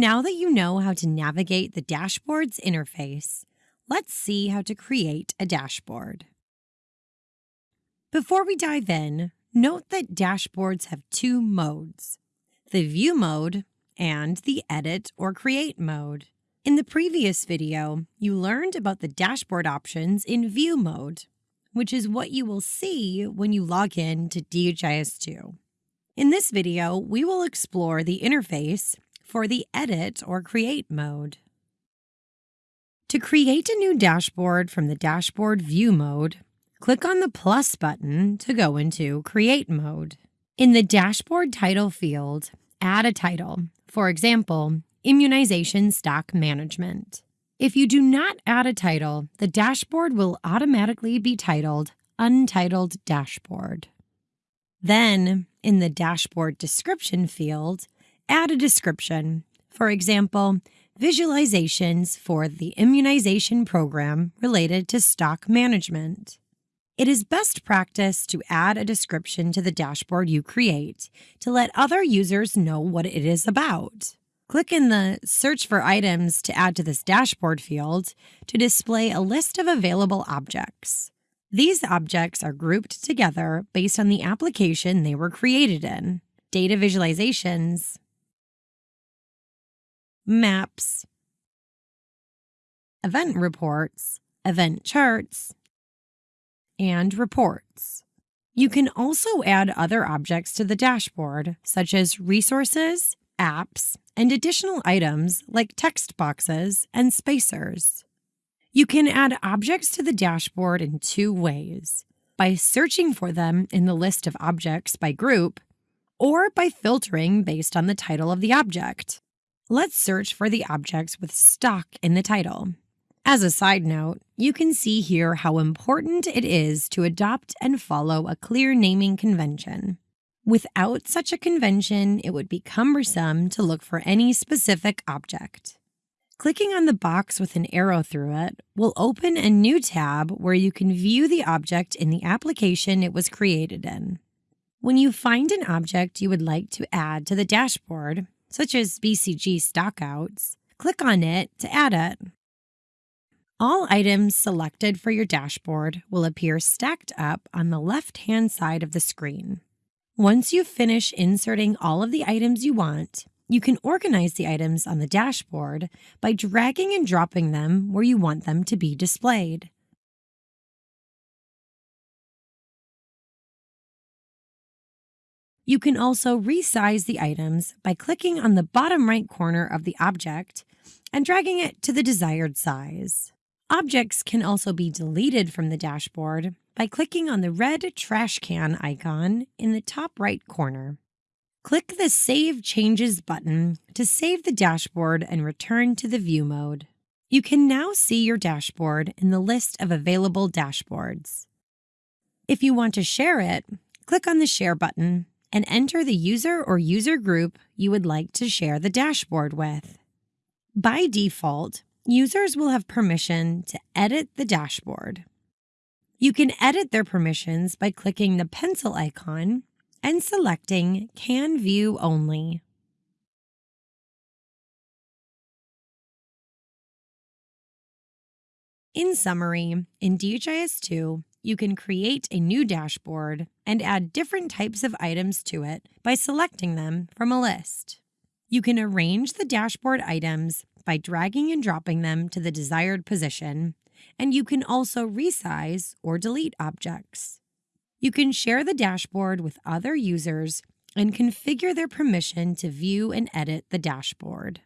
Now that you know how to navigate the dashboard's interface, let's see how to create a dashboard. Before we dive in, note that dashboards have two modes, the View mode and the Edit or Create mode. In the previous video, you learned about the dashboard options in View mode, which is what you will see when you log in to DHIS2. In this video, we will explore the interface for the Edit or Create mode. To create a new dashboard from the Dashboard View mode, click on the plus button to go into Create mode. In the Dashboard Title field, add a title, for example, Immunization Stock Management. If you do not add a title, the dashboard will automatically be titled Untitled Dashboard. Then, in the Dashboard Description field, add a description. For example, visualizations for the immunization program related to stock management. It is best practice to add a description to the dashboard you create to let other users know what it is about. Click in the Search for Items to add to this dashboard field to display a list of available objects. These objects are grouped together based on the application they were created in. Data visualizations, maps, event reports, event charts, and reports. You can also add other objects to the dashboard, such as resources, apps, and additional items like text boxes and spacers. You can add objects to the dashboard in two ways by searching for them in the list of objects by group or by filtering based on the title of the object. Let's search for the objects with stock in the title. As a side note, you can see here how important it is to adopt and follow a clear naming convention. Without such a convention, it would be cumbersome to look for any specific object. Clicking on the box with an arrow through it will open a new tab where you can view the object in the application it was created in. When you find an object you would like to add to the dashboard, such as BCG stockouts, click on it to add it. All items selected for your dashboard will appear stacked up on the left-hand side of the screen. Once you finish inserting all of the items you want, you can organize the items on the dashboard by dragging and dropping them where you want them to be displayed. You can also resize the items by clicking on the bottom right corner of the object and dragging it to the desired size. Objects can also be deleted from the dashboard by clicking on the red trash can icon in the top right corner. Click the Save Changes button to save the dashboard and return to the view mode. You can now see your dashboard in the list of available dashboards. If you want to share it, click on the Share button and enter the user or user group you would like to share the dashboard with. By default, users will have permission to edit the dashboard. You can edit their permissions by clicking the pencil icon and selecting Can View Only. In summary, in DHIS2, you can create a new dashboard and add different types of items to it by selecting them from a list. You can arrange the dashboard items by dragging and dropping them to the desired position, and you can also resize or delete objects. You can share the dashboard with other users and configure their permission to view and edit the dashboard.